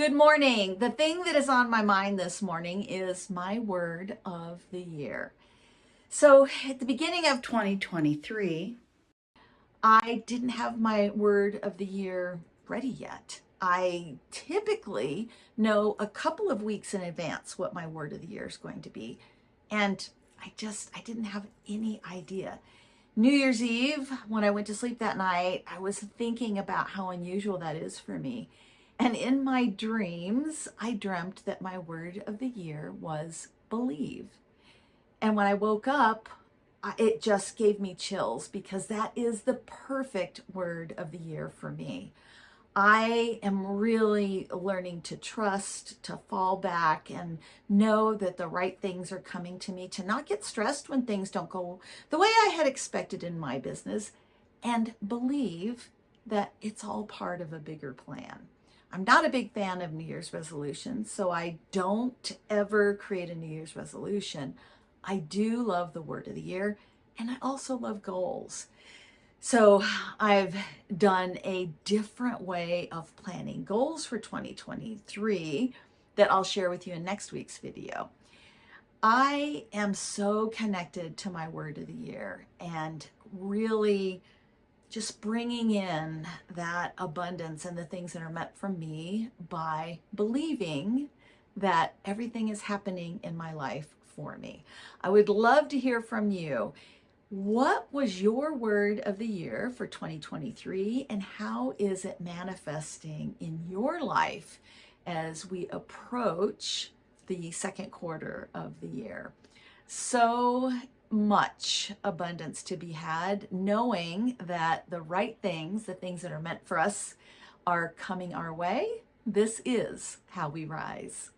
Good morning. The thing that is on my mind this morning is my word of the year. So at the beginning of 2023, I didn't have my word of the year ready yet. I typically know a couple of weeks in advance what my word of the year is going to be. And I just, I didn't have any idea. New Year's Eve, when I went to sleep that night, I was thinking about how unusual that is for me. And in my dreams, I dreamt that my word of the year was believe. And when I woke up, it just gave me chills because that is the perfect word of the year for me. I am really learning to trust, to fall back and know that the right things are coming to me, to not get stressed when things don't go the way I had expected in my business, and believe that it's all part of a bigger plan. I'm not a big fan of New Year's resolutions, so I don't ever create a New Year's resolution. I do love the word of the year, and I also love goals. So I've done a different way of planning goals for 2023 that I'll share with you in next week's video. I am so connected to my word of the year and really just bringing in that abundance and the things that are meant for me by believing that everything is happening in my life for me. I would love to hear from you. What was your word of the year for 2023 and how is it manifesting in your life as we approach the second quarter of the year? So much abundance to be had, knowing that the right things, the things that are meant for us, are coming our way. This is how we rise.